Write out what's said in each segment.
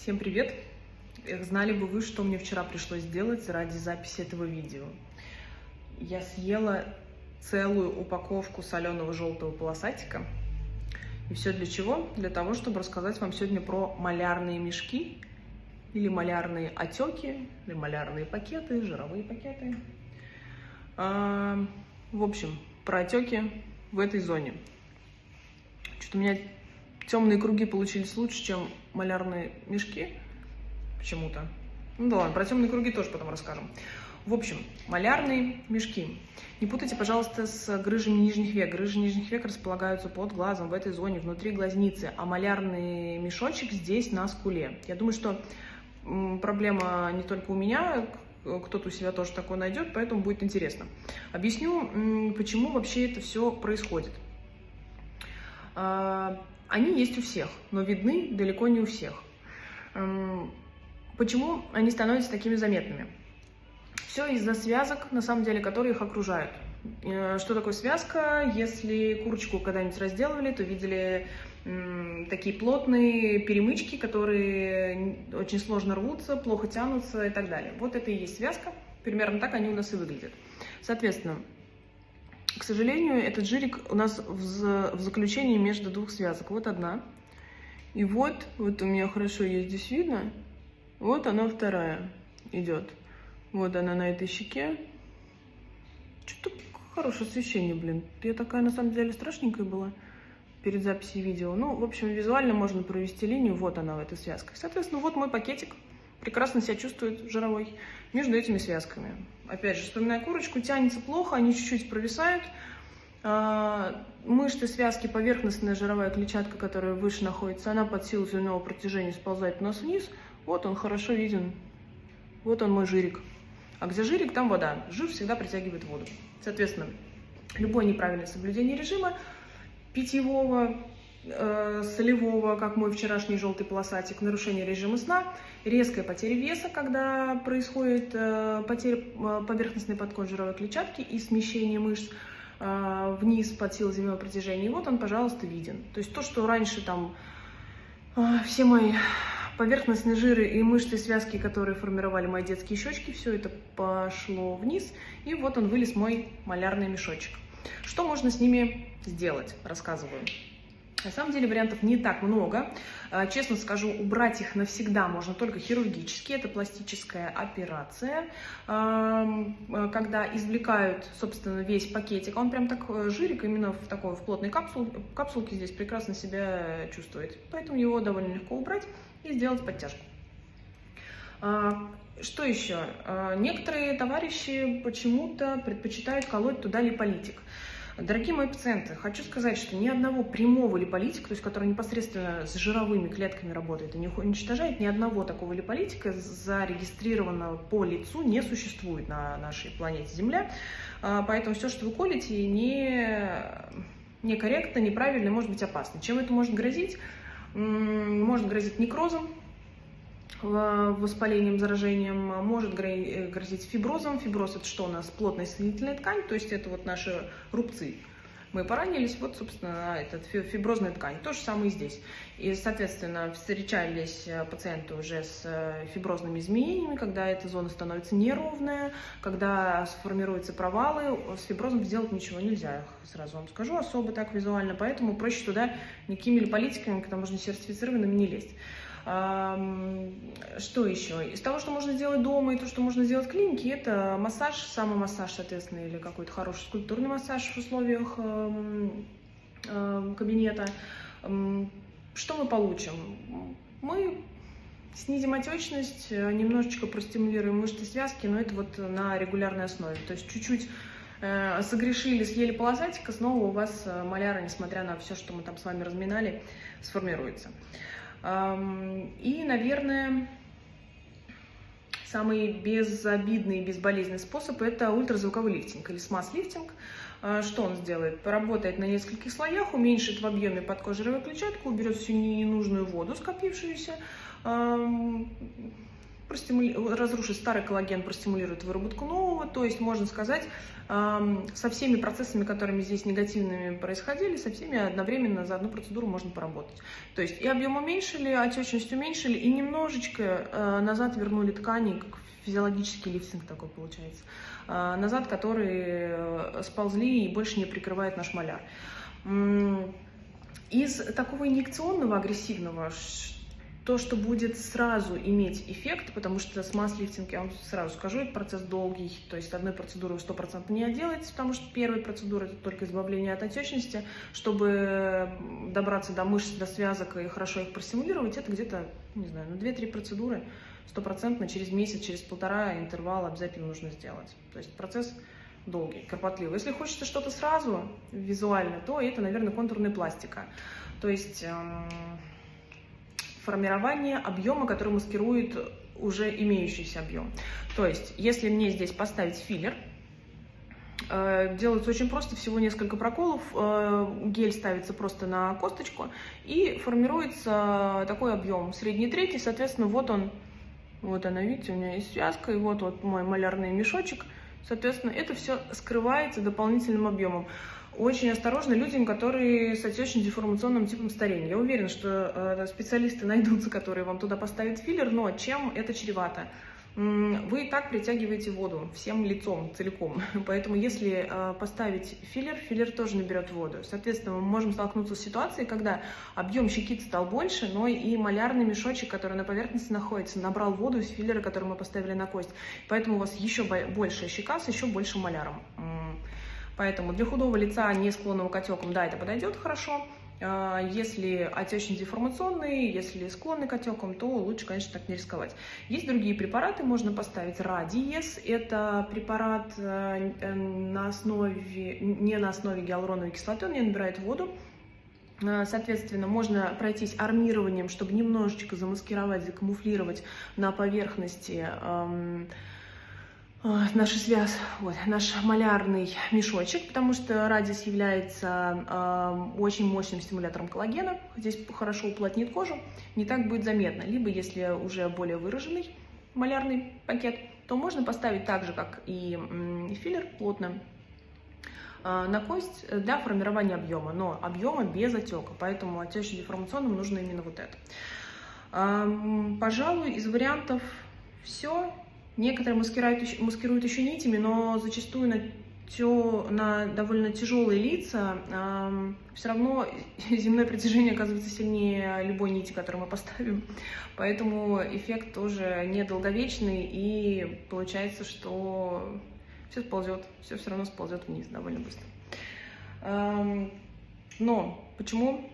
Всем привет! Эх, Знали бы вы, что мне вчера пришлось сделать ради записи этого видео. Я съела целую упаковку соленого желтого полосатика. И все для чего? Для того, чтобы рассказать вам сегодня про малярные мешки, или малярные отеки, или малярные пакеты, жировые пакеты. А, в общем, про отеки в этой зоне. Что-то у меня темные круги получились лучше, чем малярные мешки почему-то. Ну да ладно, про темные круги тоже потом расскажем. В общем, малярные мешки. Не путайте, пожалуйста, с грыжами нижних век. Грыжи нижних век располагаются под глазом, в этой зоне, внутри глазницы, а малярный мешочек здесь, на скуле. Я думаю, что проблема не только у меня, кто-то у себя тоже такое найдет, поэтому будет интересно. Объясню, почему вообще это все происходит. Они есть у всех, но видны далеко не у всех. Почему они становятся такими заметными? Все из-за связок, на самом деле, которые их окружают. Э, что такое связка? Если курочку когда-нибудь разделывали, то видели такие плотные перемычки, которые очень сложно рвутся, плохо тянутся и так далее. Вот это и есть связка. Примерно так они у нас и выглядят. Соответственно, к сожалению, этот жирик у нас в, в заключении между двух связок. Вот одна. И вот, вот у меня хорошо ее здесь видно. Вот она вторая идет. Вот она на этой щеке. Что-то хорошее освещение, блин. Я такая, на самом деле, страшненькая была перед записью видео. Ну, в общем, визуально можно провести линию. Вот она в этой связке. Соответственно, вот мой пакетик. Прекрасно себя чувствует жировой между этими связками. Опять же, вспоминая курочку, тянется плохо, они чуть-чуть провисают. А, мышцы, связки, поверхностная жировая клетчатка, которая выше находится, она под силу земного протяжения сползает у нас вниз. Вот он хорошо виден. Вот он мой жирик. А где жирик, там вода. Жир всегда притягивает воду. Соответственно, любое неправильное соблюдение режима питьевого, э, солевого, как мой вчерашний желтый полосатик, нарушение режима сна, резкая потеря веса, когда происходит э, потеря э, поверхностной подкожировой клетчатки и смещение мышц э, вниз под силой земного протяжения. И вот он, пожалуйста, виден. То есть то, что раньше там все мои поверхностные жиры и мышцы связки, которые формировали мои детские щечки, все это пошло вниз, и вот он вылез мой малярный мешочек. Что можно с ними сделать, рассказываю. На самом деле вариантов не так много. А, честно скажу, убрать их навсегда можно только хирургически. Это пластическая операция, когда извлекают, собственно, весь пакетик. Он прям так э, жирик, именно в такой в плотной капсуле, капсулке здесь прекрасно себя чувствует. Поэтому его довольно легко убрать и сделать подтяжку. Что еще? Некоторые товарищи почему-то предпочитают колоть туда липолитик. Дорогие мои пациенты, хочу сказать, что ни одного прямого липолитика, то есть который непосредственно с жировыми клетками работает и не уничтожает, ни одного такого липолитика зарегистрированного по лицу не существует на нашей планете Земля. А, поэтому все, что вы колите, не некорректно, неправильно, может быть опасно. Чем это может грозить? Может грозить некрозом, воспалением, заражением, может э, грозить фиброзом. Фиброз это что у нас? Плотная соединительная ткань, то есть это вот наши рубцы. Мы поранились, вот, собственно, этот фиброзная ткань. То же самое и здесь. И, соответственно, встречались э, пациенты уже с э, фиброзными изменениями, когда эта зона становится неровная, когда сформируются провалы. С фиброзом сделать ничего нельзя, сразу вам скажу, особо так визуально. Поэтому проще туда никакими липолитиками, когда можно сертифицированными, не лезть. Что еще? Из того, что можно сделать дома и то, что можно сделать в клинике, это массаж, самый массаж, соответственно, или какой-то хороший скульптурный массаж в условиях кабинета. Что мы получим? Мы снизим отечность, немножечко простимулируем мышцы связки, но это вот на регулярной основе. То есть чуть-чуть э, согрешили, съели полосатика, снова у вас э, маляра, несмотря на все, что мы там с вами разминали, сформируется. И, наверное, самый безобидный и безболезненный способ – это ультразвуковой лифтинг или смаз-лифтинг. А, что он сделает? Поработает на нескольких слоях, уменьшит в объеме подкожировую клетчатку, уберет всю ненужную воду, скопившуюся, простимули... разрушит старый коллаген, простимулирует выработку нового. То есть, можно сказать, со всеми процессами, которыми здесь негативными происходили, со всеми одновременно за одну процедуру можно поработать. То есть и объем уменьшили, отечность уменьшили, и немножечко э, назад вернули ткани, как физиологический лифтинг такой получается, э, назад, которые э, сползли и больше не прикрывает наш маляр. Из такого инъекционного, агрессивного, то, что будет сразу иметь эффект, потому что с масс-лифтинг, я вам сразу скажу, это процесс долгий, то есть одной процедуры 100% не отделается, потому что первая процедура это только избавление от отечности, чтобы добраться до мышц, до связок и хорошо их простимулировать, это где-то, не знаю, на 2-3 процедуры стопроцентно через месяц, через полтора интервал обязательно нужно сделать. То есть процесс долгий, кропотливый. Если хочется что-то сразу визуально, то это, наверное, контурная пластика. То есть эм, формирование объема, который маскирует уже имеющийся объем. То есть, если мне здесь поставить филлер, э, делается очень просто, всего несколько проколов, э, гель ставится просто на косточку и формируется такой объем, средний третий, соответственно, вот он, вот она, видите, у меня есть связка, и вот, вот мой малярный мешочек, соответственно, это все скрывается дополнительным объемом очень осторожны людям, которые с отечно-деформационным типом старения. Я уверена, что э, специалисты найдутся, которые вам туда поставят филлер, но чем это чревато? Вы и так притягиваете воду всем лицом целиком, поэтому если э, поставить филлер, филлер тоже наберет воду. Соответственно, мы можем столкнуться с ситуацией, когда объем щекит стал больше, но и малярный мешочек, который на поверхности находится, набрал воду из филлера, который мы поставили на кость. Поэтому у вас еще большая щека с еще большим маляром. Поэтому для худого лица, не склонного к отекам, да, это подойдет хорошо. А, если отечно-деформационный, если склонный к отекам, то лучше, конечно, так не рисковать. Есть другие препараты, можно поставить Радиес. Это препарат э, э, на основе, не на основе гиалуроновой кислоты, он не набирает воду. А, соответственно, можно пройтись армированием, чтобы немножечко замаскировать, закамуфлировать на поверхности наша связь, вот, наш малярный мешочек, потому что радиус является э, очень мощным стимулятором коллагена. Здесь хорошо уплотнит кожу, не так будет заметно. Либо, если уже более выраженный малярный пакет, то можно поставить так же, как и филлер, плотно э, на кость для формирования объема, но объема без отека, поэтому отечно-деформационным нужно именно вот это. Э, пожалуй, из вариантов все. Некоторые маскируют, маскируют еще нитями, но зачастую на, тё, на довольно тяжелые лица э, все равно земное притяжение оказывается сильнее любой нити, которую мы поставим. Поэтому эффект тоже недолговечный, и получается, что все сползет, все все равно сползет вниз довольно быстро. Э, но почему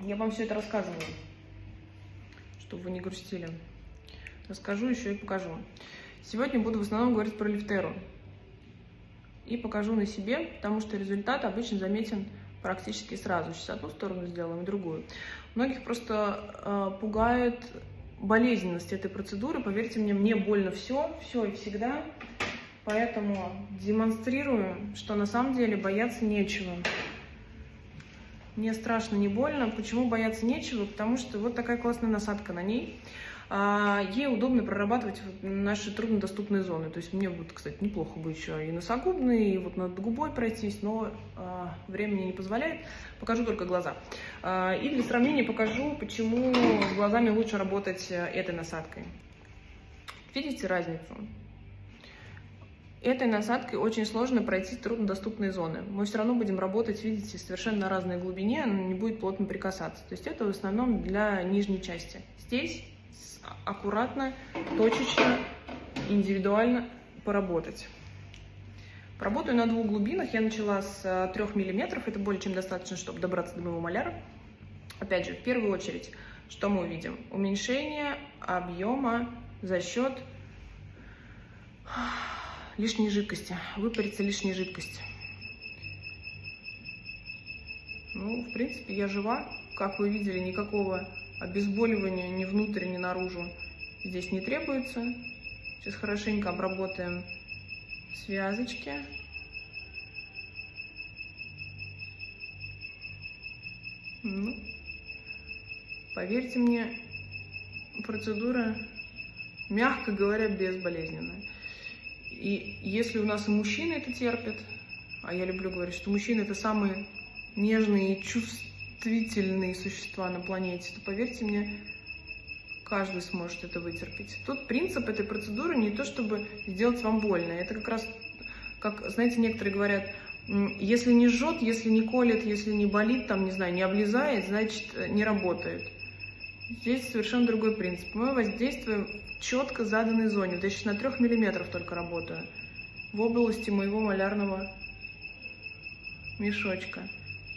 я вам все это рассказываю? Чтобы вы не грустили. Расскажу еще и покажу. Сегодня буду в основном говорить про лифтеру. И покажу на себе, потому что результат обычно заметен практически сразу. Сейчас одну сторону сделаем, другую. Многих просто э, пугает болезненность этой процедуры. Поверьте мне, мне больно все, все и всегда. Поэтому демонстрирую, что на самом деле бояться нечего. Мне страшно, не больно. Почему бояться нечего? Потому что вот такая классная насадка на ней. А, ей удобно прорабатывать наши труднодоступные зоны. То есть мне вот, кстати, неплохо бы еще и носогубные, и вот над губой пройтись, но а, времени не позволяет. Покажу только глаза. А, и для сравнения покажу, почему с глазами лучше работать э, этой насадкой. Видите разницу? Этой насадкой очень сложно пройти труднодоступные зоны. Мы все равно будем работать, видите, совершенно на разной глубине, она не будет плотно прикасаться. То есть это в основном для нижней части. Здесь аккуратно, точечно, индивидуально поработать. Поработаю на двух глубинах. Я начала с 3 э, мм. Это более чем достаточно, чтобы добраться до моего маляра. Опять же, в первую очередь, что мы увидим? Уменьшение объема за счет лишней жидкости. Выпарится лишняя жидкость. Ну, в принципе, я жива. Как вы видели, никакого обезболивания ни внутрь, ни наружу здесь не требуется. Сейчас хорошенько обработаем связочки. Ну, поверьте мне, процедура мягко говоря, безболезненно. И если у нас и мужчины это терпят, а я люблю говорить, что мужчины это самые нежные и чувствительные существа на планете, то поверьте мне, каждый сможет это вытерпеть. Тут принцип этой процедуры не то, чтобы сделать вам больно. Это как раз, как, знаете, некоторые говорят, если не жжет, если не колет, если не болит, там, не знаю, не облезает, значит, не работает. Здесь совершенно другой принцип. Мы воздействуем четко заданной зоне. Вот я сейчас на 3 миллиметров только работаю. В области моего малярного мешочка.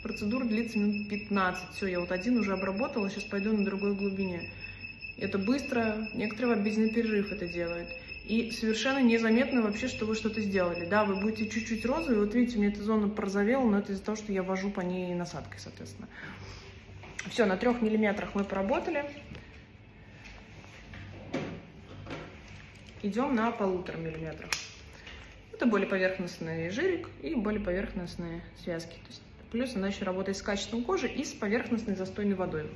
Процедура длится минут 15. Все, я вот один уже обработала, сейчас пойду на другой глубине. Это быстро, некоторые в обеденный перерыв это делают. И совершенно незаметно вообще, что вы что-то сделали. Да, вы будете чуть-чуть розовый, вот видите, у меня эта зона порозовела, но это из-за того, что я вожу по ней насадкой, соответственно. Все, на трех миллиметрах мы поработали. Идем на полутора миллиметрах. Это более поверхностный жирик и более поверхностные связки. Есть, плюс она еще работает с качеством кожи и с поверхностной застойной водой.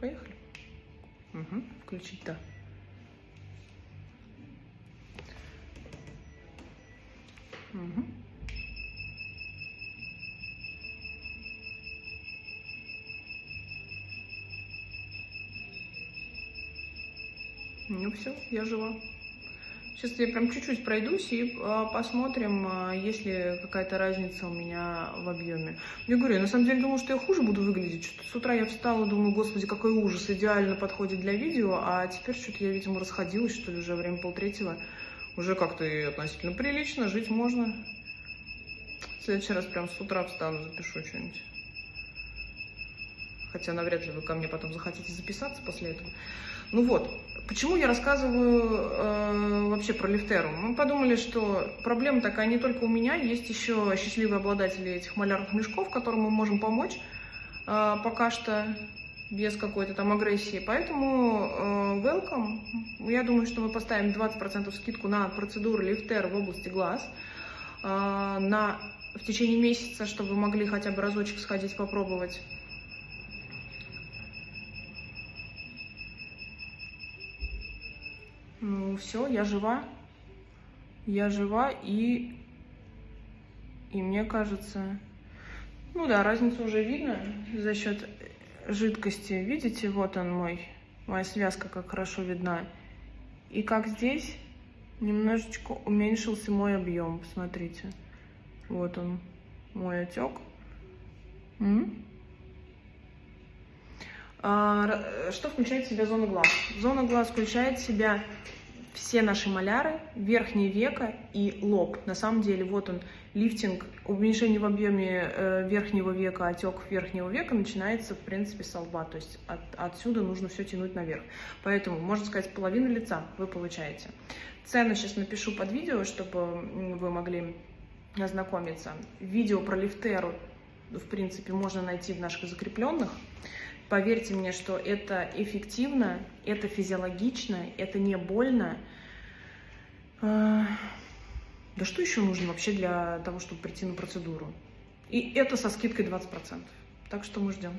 Поехали. Угу. Включить, да. Все, я жива. Сейчас я прям чуть-чуть пройдусь и а, посмотрим, а, есть ли какая-то разница у меня в объеме. Я говорю, я на самом деле думала, что я хуже буду выглядеть. Что-то с утра я встала, думаю, господи, какой ужас, идеально подходит для видео, а теперь что-то я, видимо, расходилась, что ли, уже время полтретьего. Уже как-то и относительно прилично, жить можно. В следующий раз прям с утра встану, запишу что-нибудь. Хотя навряд ли вы ко мне потом захотите записаться после этого. Ну вот, почему я рассказываю э, вообще про лифтеру? Мы подумали, что проблема такая не только у меня, есть еще счастливые обладатели этих малярных мешков, которым мы можем помочь э, пока что без какой-то там агрессии. Поэтому э, welcome. Я думаю, что мы поставим 20% скидку на процедуру лифтер в области глаз э, на, в течение месяца, чтобы вы могли хотя бы разочек сходить попробовать. Ну, все, я жива. Я жива, и, и мне кажется... Ну да, разницу уже видно за счет жидкости. Видите, вот он мой, моя связка как хорошо видна. И как здесь немножечко уменьшился мой объем. Посмотрите. Вот он, мой отек. М? Что включает в себя зона глаз? Зона глаз включает в себя все наши маляры, верхнее веко и лоб. На самом деле, вот он, лифтинг, уменьшение в объеме э, верхнего века, отек верхнего века начинается, в принципе, с лба. То есть от, отсюда нужно все тянуть наверх. Поэтому, можно сказать, половину лица вы получаете. Цену сейчас напишу под видео, чтобы вы могли ознакомиться. Видео про лифтеру, в принципе, можно найти в наших закрепленных. Поверьте мне, что это эффективно, это физиологично, это не больно. А, да что еще нужно вообще для того, чтобы прийти на процедуру? И это со скидкой 20%. Так что мы ждем.